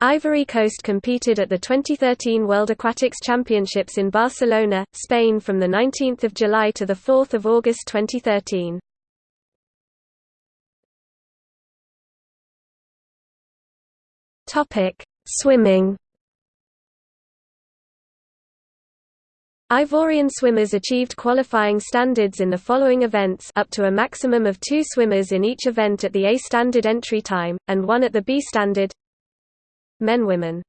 Ivory Coast competed at the 2013 World Aquatics Championships in Barcelona, Spain from 19 July to 4 August 2013. Swimming Ivorian swimmers achieved qualifying standards in the following events up to a maximum of two swimmers in each event at the A standard entry time, and one at the B standard Men Women